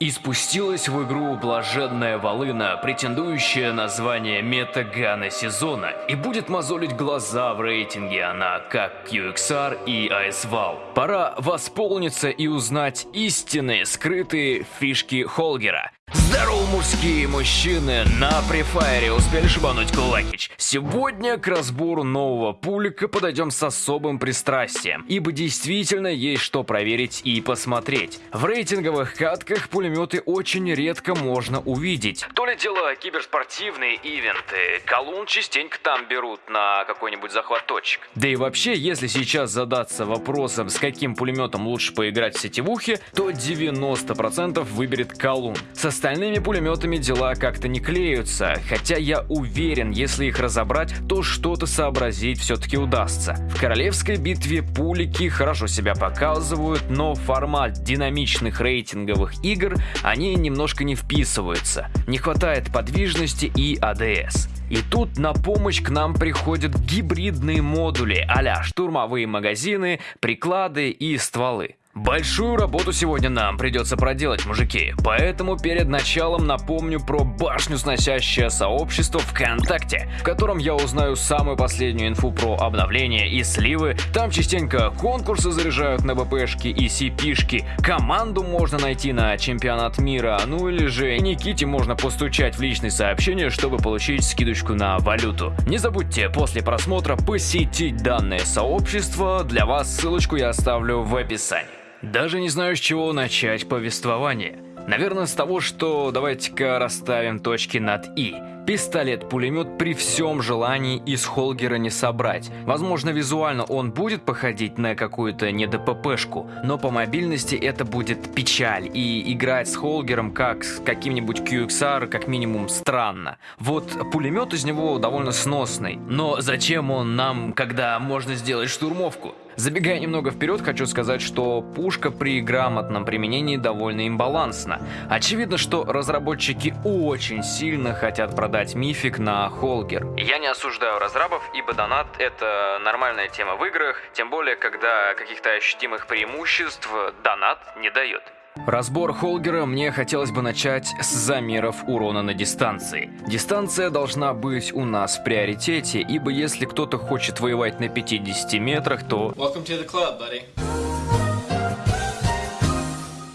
И спустилась в игру блаженная волына, претендующая на звание метагана сезона, и будет мозолить глаза в рейтинге она, как QXR и ASVAL. Пора восполниться и узнать истинные скрытые фишки Холгера. Здорово, мужские мужчины! На префайре успели шибануть кулакич. Сегодня к разбору нового пулика подойдем с особым пристрастием, ибо действительно есть что проверить и посмотреть. В рейтинговых катках пулеметы очень редко можно увидеть. То ли дело киберспортивные ивенты, колун частенько там берут на какой-нибудь захват точек. Да и вообще, если сейчас задаться вопросом, с каким пулеметом лучше поиграть в сетевухе, то 90% выберет колун. Со остальными пулеметами дела как-то не клеются, хотя я уверен, если их разобрать, то что-то сообразить все-таки удастся. В королевской битве пулики хорошо себя показывают, но формат динамичных рейтинговых игр они немножко не вписываются. Не хватает подвижности и АДС. И тут на помощь к нам приходят гибридные модули а штурмовые магазины, приклады и стволы. Большую работу сегодня нам придется проделать, мужики, поэтому перед началом напомню про башню сносящее сообщество ВКонтакте, в котором я узнаю самую последнюю инфу про обновления и сливы, там частенько конкурсы заряжают на БПшки и CP-шки, команду можно найти на чемпионат мира, ну или же Никите можно постучать в личные сообщения, чтобы получить скидочку на валюту. Не забудьте после просмотра посетить данное сообщество, для вас ссылочку я оставлю в описании. Даже не знаю, с чего начать повествование. Наверное, с того, что давайте-ка расставим точки над «и». Пистолет-пулемет при всем желании из Холгера не собрать. Возможно, визуально он будет походить на какую-то не ДППшку, но по мобильности это будет печаль, и играть с Холгером как с каким-нибудь QXR как минимум странно. Вот пулемет из него довольно сносный, но зачем он нам, когда можно сделать штурмовку? Забегая немного вперед, хочу сказать, что пушка при грамотном применении довольно имбалансна. Очевидно, что разработчики очень сильно хотят продать мифик на Холгер. Я не осуждаю разрабов, ибо донат это нормальная тема в играх, тем более, когда каких-то ощутимых преимуществ донат не дает. Разбор Холгера мне хотелось бы начать с замеров урона на дистанции. Дистанция должна быть у нас в приоритете, ибо если кто-то хочет воевать на 50 метрах, то...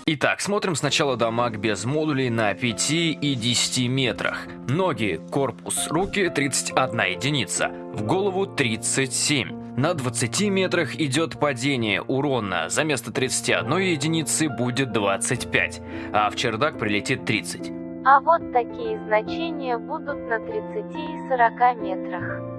Итак, смотрим сначала дамаг без модулей на 5 и 10 метрах. Ноги, корпус, руки 31 единица, в голову 37. На 20 метрах идет падение урона, за место 31 единицы будет 25, а в чердак прилетит 30. А вот такие значения будут на 30 и 40 метрах.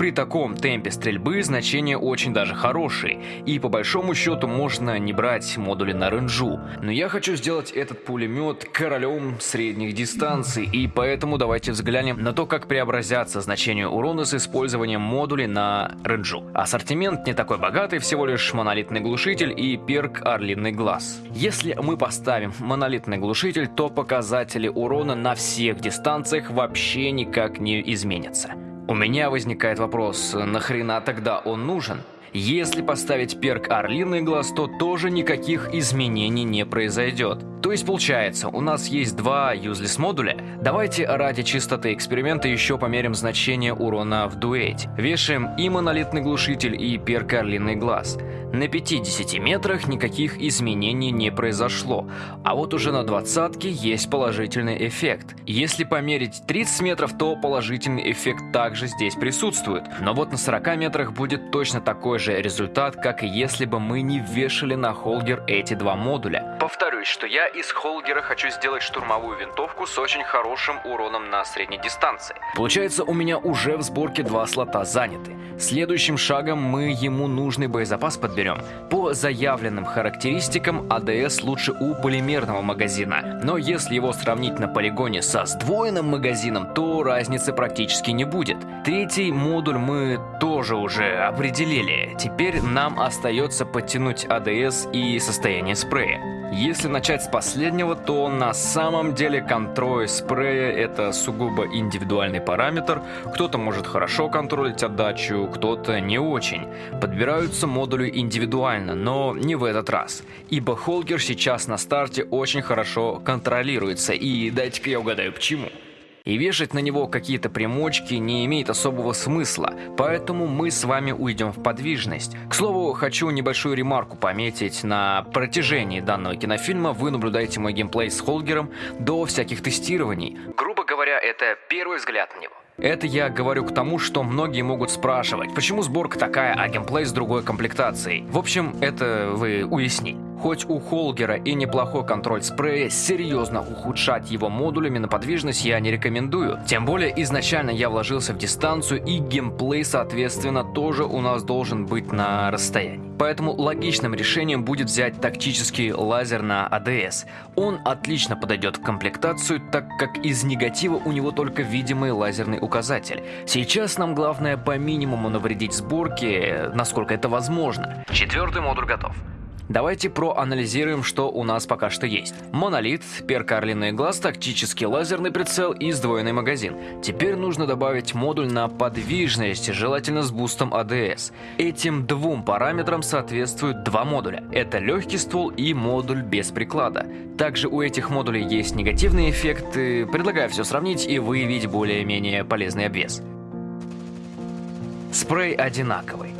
При таком темпе стрельбы значения очень даже хорошие, и по большому счету можно не брать модули на ренжу. Но я хочу сделать этот пулемет королем средних дистанций, и поэтому давайте взглянем на то, как преобразятся значения урона с использованием модулей на ренжу. Ассортимент не такой богатый, всего лишь монолитный глушитель и перк Орлиный Глаз. Если мы поставим монолитный глушитель, то показатели урона на всех дистанциях вообще никак не изменятся. У меня возникает вопрос, нахрена тогда он нужен? Если поставить перк Орлиный глаз, то тоже никаких изменений не произойдет. То есть получается, у нас есть два useless модуля. Давайте ради чистоты эксперимента еще померим значение урона в дуэте. Вешаем и монолитный глушитель, и перк Орлиный глаз. На 50 метрах никаких изменений не произошло, а вот уже на двадцатке есть положительный эффект. Если померить 30 метров, то положительный эффект также здесь присутствует. Но вот на 40 метрах будет точно такой же результат, как и если бы мы не вешали на холгер эти два модуля. Повторюсь, что я из холгера хочу сделать штурмовую винтовку с очень хорошим уроном на средней дистанции. Получается, у меня уже в сборке два слота заняты. Следующим шагом мы ему нужный боезапас подберем. По заявленным характеристикам АДС лучше у полимерного магазина, но если его сравнить на полигоне со сдвоенным магазином, то разницы практически не будет. Третий модуль мы тоже уже определили, теперь нам остается подтянуть АДС и состояние спрея. Если начать с последнего, то на самом деле контроль спрея это сугубо индивидуальный параметр. Кто-то может хорошо контролить отдачу, кто-то не очень. Подбираются модули индивидуально, но не в этот раз. Ибо Холгер сейчас на старте очень хорошо контролируется. И дайте-ка я угадаю, почему. И вешать на него какие-то примочки не имеет особого смысла, поэтому мы с вами уйдем в подвижность. К слову, хочу небольшую ремарку пометить. На протяжении данного кинофильма вы наблюдаете мой геймплей с Холгером до всяких тестирований. Грубо говоря, это первый взгляд на него. Это я говорю к тому, что многие могут спрашивать, почему сборка такая, а геймплей с другой комплектацией. В общем, это вы уясните. Хоть у Холгера и неплохой контроль спрея, серьезно ухудшать его модулями на подвижность я не рекомендую. Тем более изначально я вложился в дистанцию и геймплей соответственно тоже у нас должен быть на расстоянии. Поэтому логичным решением будет взять тактический лазер на АДС. Он отлично подойдет в комплектацию, так как из негатива у него только видимый лазерный указатель. Сейчас нам главное по минимуму навредить сборке, насколько это возможно. Четвертый модуль готов. Давайте проанализируем, что у нас пока что есть. Монолит, перка Орлиный глаз, тактический лазерный прицел и сдвоенный магазин. Теперь нужно добавить модуль на подвижность, желательно с бустом ADS. Этим двум параметрам соответствуют два модуля. Это легкий ствол и модуль без приклада. Также у этих модулей есть негативные эффекты. Предлагаю все сравнить и выявить более-менее полезный обвес. Спрей одинаковый.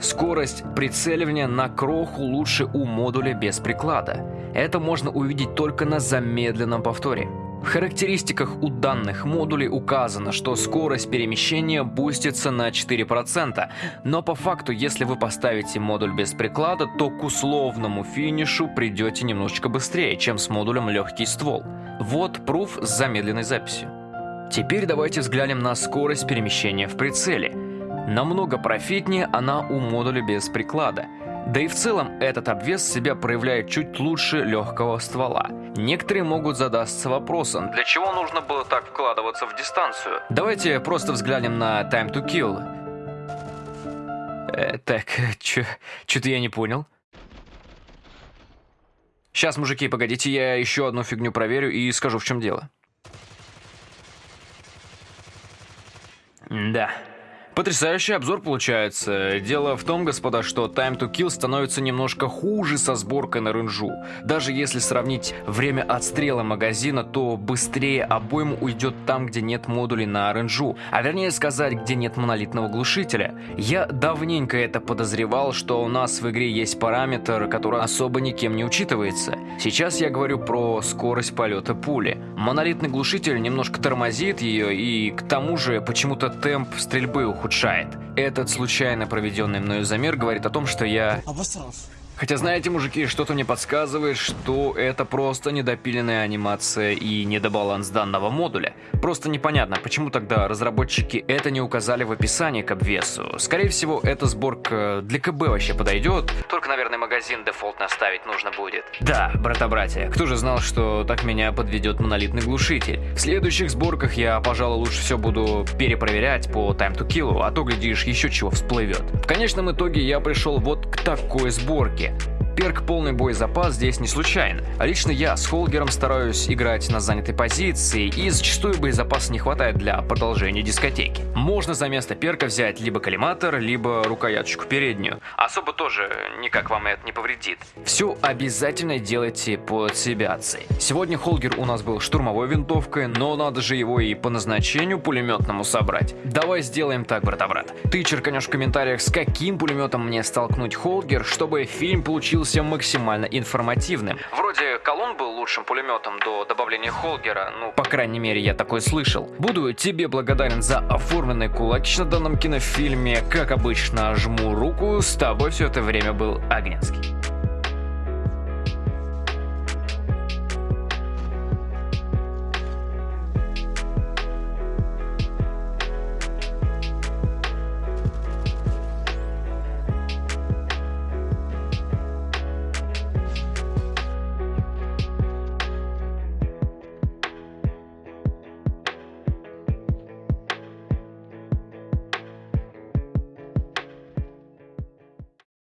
Скорость прицеливания на кроху лучше у модуля без приклада. Это можно увидеть только на замедленном повторе. В характеристиках у данных модулей указано, что скорость перемещения бустится на 4%, но по факту, если вы поставите модуль без приклада, то к условному финишу придете немножечко быстрее, чем с модулем легкий ствол. Вот пруф с замедленной записью. Теперь давайте взглянем на скорость перемещения в прицеле. Намного профитнее она у модуля без приклада. Да и в целом этот обвес себя проявляет чуть лучше легкого ствола. Некоторые могут задаться вопросом, для чего нужно было так вкладываться в дистанцию? Давайте просто взглянем на Time to Kill. Э, так, что-то я не понял. Сейчас, мужики, погодите, я еще одну фигню проверю и скажу, в чем дело. Да, Потрясающий обзор получается. Дело в том, господа, что Time to Kill становится немножко хуже со сборкой на рынжу. Даже если сравнить время отстрела магазина, то быстрее обойму уйдет там, где нет модулей на рынжу, а вернее сказать, где нет монолитного глушителя. Я давненько это подозревал, что у нас в игре есть параметр, который особо никем не учитывается. Сейчас я говорю про скорость полета пули. Монолитный глушитель немножко тормозит ее, и к тому же почему-то темп стрельбы уходит ухудшает. Этот случайно проведенный мною замер говорит о том, что я... Обосрался. Хотя, знаете, мужики, что-то мне подсказывает, что это просто недопиленная анимация и недобаланс данного модуля. Просто непонятно, почему тогда разработчики это не указали в описании к обвесу. Скорее всего, эта сборка для КБ вообще подойдет. Только, наверное, магазин дефолтно ставить нужно будет. Да, брата-братья, кто же знал, что так меня подведет монолитный глушитель? В следующих сборках я, пожалуй, лучше все буду перепроверять по Time to Kill, а то, глядишь, еще чего всплывет. В конечном итоге я пришел вот к такой сборке. Yeah. Перк полный боезапас здесь не случайно. А лично я с Холгером стараюсь играть на занятой позиции, и зачастую боезапаса не хватает для продолжения дискотеки. Можно за место перка взять либо коллиматор, либо рукояточку переднюю. Особо тоже никак вам это не повредит. Все обязательно делайте по цивиации. Сегодня Холгер у нас был штурмовой винтовкой, но надо же его и по назначению пулеметному собрать. Давай сделаем так, брата-брат. Ты черканешь в комментариях, с каким пулеметом мне столкнуть Холгер, чтобы фильм получился получился максимально информативным. Вроде колонн был лучшим пулеметом до добавления Холгера, ну, по крайней мере, я такой слышал. Буду тебе благодарен за оформленный кулач на данном кинофильме. Как обычно, жму руку, с тобой все это время был Агненский.